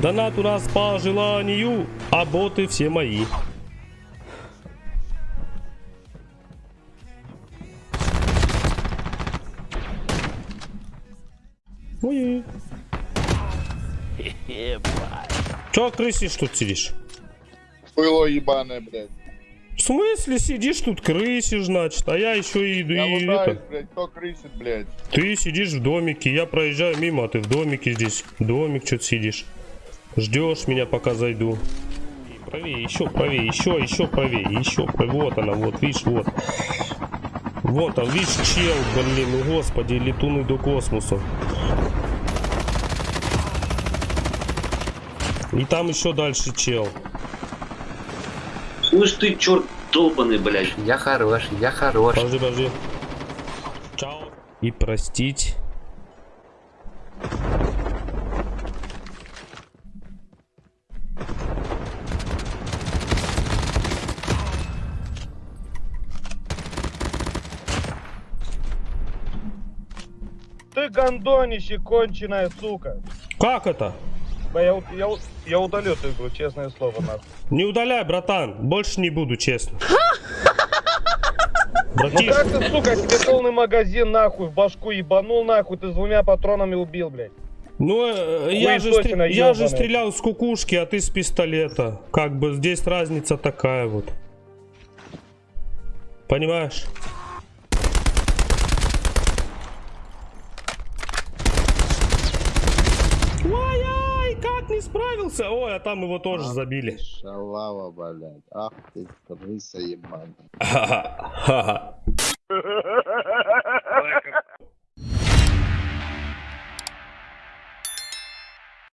Донат у нас по желанию, а боты все мои. Ой. Чё крысишь тут сидишь? Было ебаное, блядь. В смысле сидишь тут крысишь, значит, а я еще и, Я и лутаюсь, это. блядь, кто крысит, блядь. Ты сидишь в домике, я проезжаю мимо, а ты в домике здесь. Домик что-то сидишь. Ждешь меня, пока зайду. И правее, еще правее, еще, еще правее, еще правее. Вот она, вот, видишь, вот. Вот он, видишь, чел, блин, ну господи, летуны до космоса. И там еще дальше чел. Слышь ты, черт долбаный, блядь. Я хорош, я хорош. Подожди, подожди. Чао. И простить. Ты гондонище конченая, сука. Как это? Я, я, я удалю эту игру, честное слово, нахуй. Не удаляй, братан. Больше не буду, честно. Ну Братиш, как ты, сука, тебе полный магазин нахуй в башку ебанул нахуй, ты с двумя патронами убил, блядь. ну э, я, же, стр- я же стрелял с кукушки, а ты с пистолета. Как бы здесь разница такая вот. Понимаешь? Ой-ой, как не справился? Ой, а там его тоже забили. Шалава, блядь. Ах ты, крыса ебаная.